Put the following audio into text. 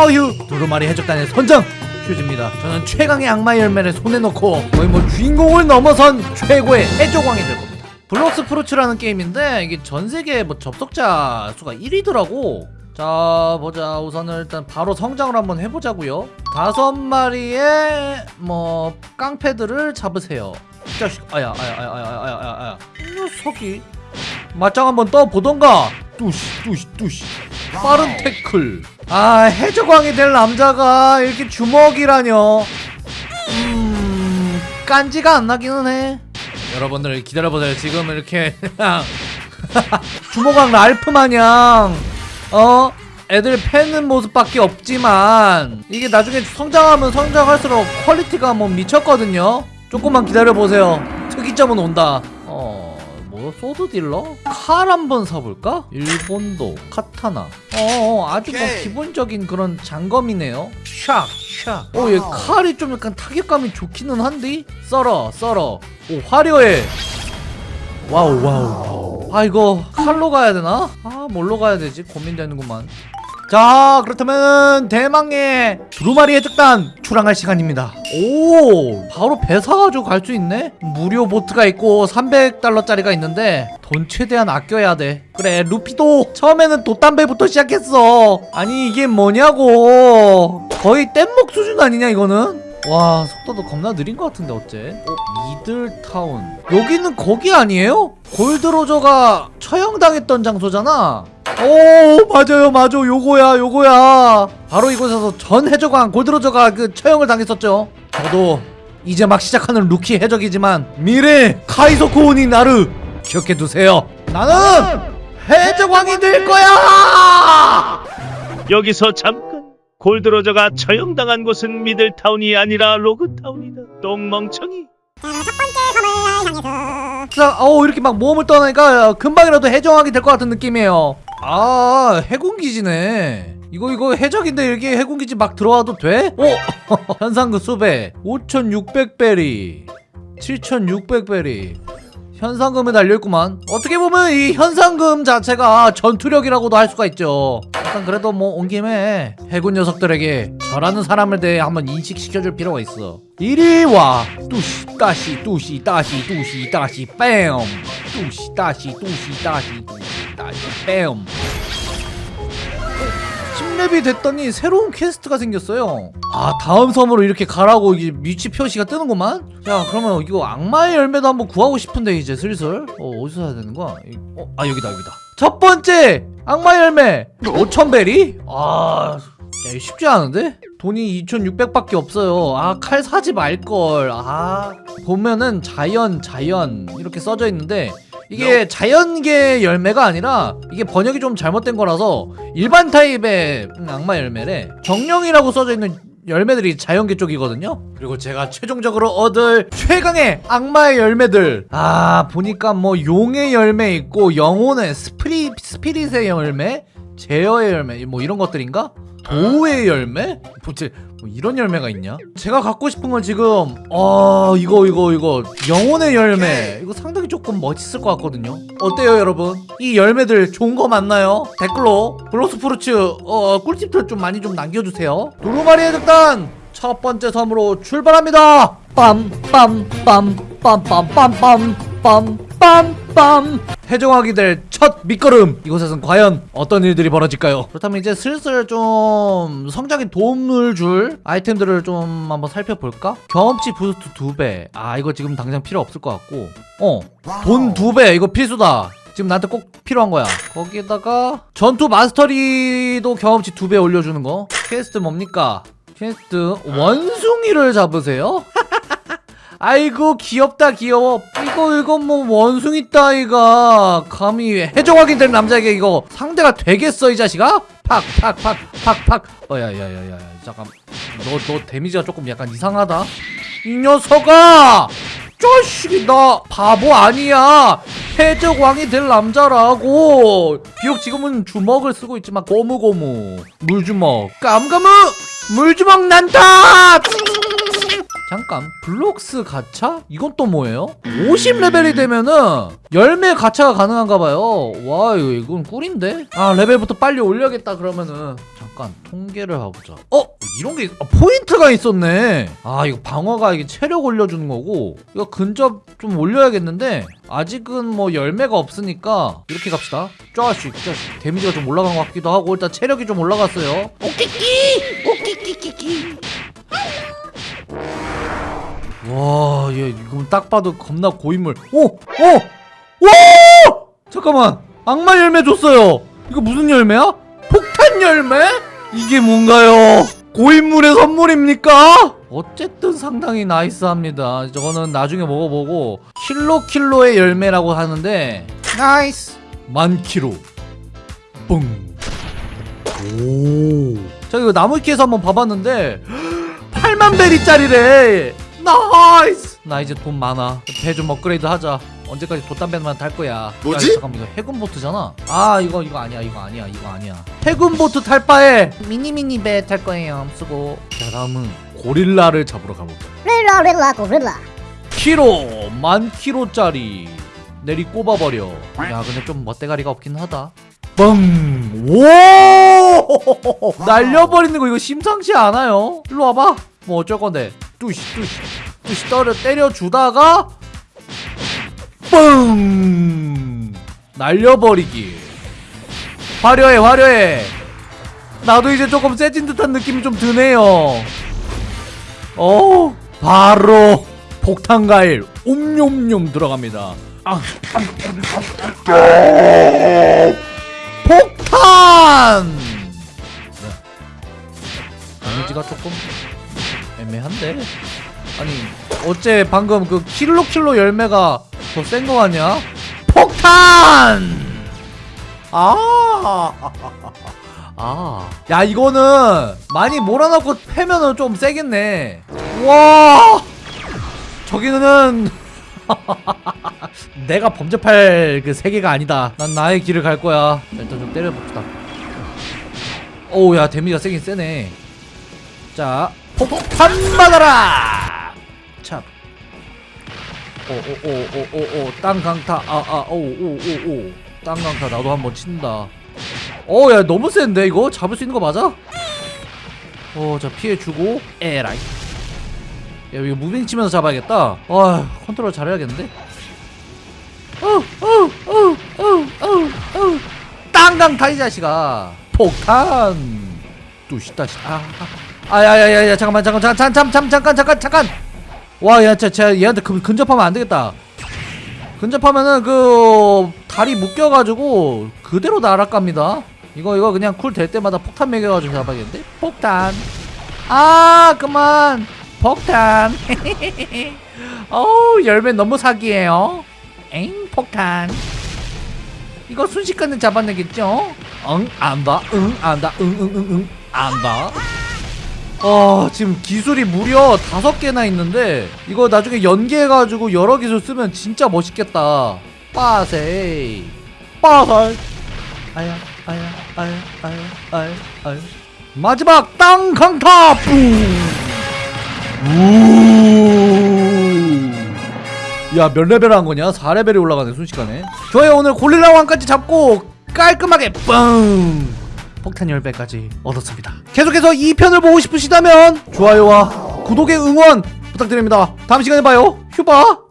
허유. 두루마리 해적단의 선장 휴즈입니다. 저는 최강의 악마 열매를 손에 넣고 거의 뭐 주인공을 넘어선 최고의 해적왕이 될 겁니다. Blox Fruits라는 게임인데 이게 전 세계 뭐 접속자 수가 1위더라고. 자 보자. 우선은 일단 바로 성장을 한번 해보자고요. 다섯 마리의 뭐 깡패들을 잡으세요. 이 자식. 아야 아야 아야 아야 아야 아야 아야. 이 녀석이 맞짱 한번 떠보던가. 뚜시 뚜시 뚜시 빠른 태클. 아 해적왕이 될 남자가 이렇게 주먹이라뇨. 음 깐지가 안 나기는 해. 여러분들 기다려보세요. 지금 이렇게 그냥 주먹왕 랄프 마냥. 어? 애들 패는 모습밖에 없지만 이게 나중에 성장하면 성장할수록 퀄리티가 뭐 미쳤거든요. 조금만 기다려보세요. 특이점은 온다. 어... 뭐 sword dealer? 칼 한번 사볼까? 일본도 카타나 어 아주 뭐. 기본적인 그런 장검이네요 샥 샥. 어얘 칼이 좀 약간 타격감이 좋기는 한데 썰어 썰어 오 화려해 와우 와우 와우 아 이거 칼로 가야 되나? 아 뭘로 가야 되지? 고민되는구만 자 그렇다면 대망의 두루마리 해적단 출항할 시간입니다. 오 바로 배 사가지고 갈 수 있네? 무료 보트가 있고 300달러짜리가 있는데 돈 최대한 아껴야 돼. 그래 루피도 처음에는 돛단배부터 시작했어. 아니 이게 뭐냐고. 거의 뗏목 수준 아니냐 이거는 와 속도도 겁나 느린 것 같은데 어째? 어, 미들타운. 여기는 거기 아니에요? 골드로저가 처형당했던 장소잖아. 오 맞아요 맞아. 요거야 요거야. 바로 이곳에서 전 해적왕 골드로저가 그 처형을 당했었죠. 저도 이제 막 시작하는 루키 해적이지만 미래 海賊王になる 기억해 두세요. 나는 해적왕이 될 거야! 여기서 잠깐 골드로저가 처형당한 곳은 미들타운이 아니라 로그타운이다 똥멍청이 자, 어 이렇게 막 모험을 떠나니까 금방이라도 해적왕이 될것 같은 느낌이에요. 아, 해군기지네. 이거 이거 해적인데 이렇게 해군기지 막 들어와도 돼? 오, 현상금 수배 5,600베리, 7,600베리. 현상금에 달려있구만. 어떻게 보면 이 현상금 자체가 전투력이라고도 할 수가 있죠. 일단 그래도 뭐 온 김에 해군 녀석들에게 저라는 사람에 대해 한번 인식시켜줄 필요가 있어. 이리 와. 뚜시 따시 뚜시 따시 뚜시 따시 뺨. 뚜시 따시 뚜시 따시 뚜시 따시 뺨 10렙이 됐더니 새로운 quest가 생겼어요 아 다음 섬으로 이렇게 가라고 이게 위치 표시가 뜨는구만 자 그러면 이거 악마의 열매도 한번 구하고 싶은데 이제 슬슬 어 어디서 사야 되는 거야 이- 어, 아 여기다 여기다 첫 번째 악마의 열매 5천베리? 아 야, 쉽지 않은데? 돈이 2,600밖에 없어요. 아, 칼 사지 말걸. 아, 보면은 자연, 자연 이렇게 써져 있는데 이게 자연계 열매가 아니라 이게 번역이 좀 잘못된 거라서 일반 타입의 음, 악마 열매래. 정령이라고 써져 있는 열매들이 자연계 쪽이거든요. 그리고 제가 최종적으로 얻을 최강의 악마의 열매들. 아 보니까 뭐 용의 열매 있고 영혼의 스피리 스피릿의 열매, 제어의 열매 뭐 이런 것들인가? 도의 열매? 도대체 뭐 이런 열매가 있냐? 제가 갖고 싶은 건 지금 어 이거 이거 이거 영혼의 열매 이거 상당히 조금 멋있을 것 같거든요 어때요 여러분? 이 열매들 좋은 거 맞나요? 댓글로 Blox Fruits 어 꿀팁들 좀 많이 좀 남겨주세요 두루마리 해적단 첫 번째 섬으로 출발합니다 빰빰빰빰빰빰빰빰빰빰 해적왕이 될 첫 밑거름 이곳에선 과연 어떤 일들이 벌어질까요? 그렇다면 이제 슬슬 좀 성장에 도움을 줄 아이템들을 좀 한번 살펴볼까? 경험치 boost 2배 아 이거 지금 당장 필요 없을 것 같고 어 돈 2배 이거 필수다 지금 나한테 꼭 필요한 거야 거기에다가 전투 mastery도 경험치 2배 올려주는 거 퀘스트 뭡니까? 퀘스트 원숭이를 잡으세요? 아이고 귀엽다 귀여워. 이거 이거 뭐 원숭이 따위가 감히 해적하게 된 남자에게 이거 상대가 되겠어 이 자식아? 팍 팍 팍 팍팍. 어야야야야 잠깐. 너 너 damage가 조금 약간 이상하다. 이 녀석아! 자식이 나 바보 아니야. 해적왕이 될 남자라고. 비록 지금은 주먹을 쓰고 있지만 고무고무. 물주먹. 깜깜무 물주먹 난다 잠깐 블록스 가차? 이건 또 뭐예요? 50레벨이 되면은 열매 가차가 가능한가 봐요. 와 이건 꿀인데? 아 레벨부터 빨리 올려야겠다 그러면은. 잠깐 통계를 해보자. 어? 이런 게 있- 아, 포인트가 있었네. 아 이거 방어가 이게 체력 올려주는 거고. 이거 근접 좀 올려야겠는데 아직은 뭐 열매가 없으니까 이렇게 갑시다. 쪼아씩 쪼아씩 데미지가 좀 올라간 것 같기도 하고 일단 체력이 좀 올라갔어요. 오키키! 오키키키키 와, 얘 이거 딱 봐도 겁나 고인물. 오, 오, 와! 잠깐만, 악마 열매 줬어요. 이거 무슨 열매야? 폭탄 열매? 이게 뭔가요? 고인물의 선물입니까? 어쨌든 상당히 nice합니다. 저거는 나중에 먹어보고 킬로 킬로의 열매라고 하는데 nice 만 킬로 뿡. 오. 자 이거 나무위키에서 한번 봐봤는데 8만 베리짜리래 nice! 나 이제 돈 많아. 배 좀 업그레이드 하자. 언제까지 돛담배만 탈 거야. 뭐지? 야, 잠깐만 이거 해군 보트잖아. 아 이거 이거 아니야 이거 아니야 이거 아니야. 해군 보트 탈 바에 미니미니 배 탈 거예요 쓰고. 자 다음은 고릴라를 잡으러 가볼까 릴라 릴라 고릴라. 키로! 만 키로짜리 내리 꼽아버려. 야 근데 좀 멋대가리가 없긴 하다. 뻥! 오! 날려버리는 거 이거 심상치 않아요. 일로 와봐. 뭐 어쩔 건데 뚜시 뚜시 뚜시 때려 때려주다가 뻥! 날려버리기 화려해 화려해 나도 이제 조금 세진 듯한 느낌이 좀 드네요 어 바로 폭탄가일 옴뇸뇸 들어갑니다 아. 폭탄 네. 데미지가 조금 애매한데 아니 어째 방금 그 킬로 킬로 열매가 더 센 거 같냐 폭탄 아 아. 야, 이거는 많이 몰아넣고 패면은 좀 세겠네. 와! 저기는 내가 범접할 그 세계가 아니다. 난 나의 길을 갈 거야. 자, 일단 좀 때려봅시다. 오우, 야, damage가 세긴 세네. 자, 폭탄 받아라! 참. 오오오오오오 땅 강타 아 아 오오오오 땅 강타 나도 한번 친다. 어, 야, 너무 센데, 이거? 잡을 수 있는 거 맞아? 어, 자, 피해주고, 에라이. 야, 이거 moving 치면서 잡아야겠다. 아, 컨트롤 잘해야겠는데? 어, 어, 어, 어, 어, 어. 땅 강타, 이 자식아. 폭탄. 뚜시 따시. 아, 아, 아, 야, 야, 야, 야, 잠깐만, 잠깐, 잠깐, 잠깐, 잠깐, 잠깐, 잠깐, 잠깐. 와, 야, 쟤, 쟤, 얘한테 근, 근접하면 안 되겠다. 근접하면은 그 다리 묶여가지고 그대로 날아갑니다. 이거 이거 그냥 cool 될 때마다 폭탄 매겨가지고 잡아야겠는데? 폭탄. 아 그만. 폭탄. 어우 열매 너무 사기예요. 엥 폭탄. 이거 순식간에 잡아내겠죠? 응 안다. 응 안다. 응 응 응 응 안다. 어 지금 기술이 무려 다섯 개나 있는데 이거 나중에 연계해가지고 여러 기술 쓰면 진짜 멋있겠다. 빠세이. 빠살. 아야 아야 아야 아야 아야 아야. 마지막 땅 강타! 뿡야몇 레벨 한 거냐? 4레벨이 올라가네 순식간에. 좋아요 오늘 고릴라 왕까지 잡고 깔끔하게 뻥 폭탄 10배까지 얻었습니다. 계속해서 2편을 보고 싶으시다면 좋아요와 구독의 응원 부탁드립니다. 다음 시간에 봐요. 휴바!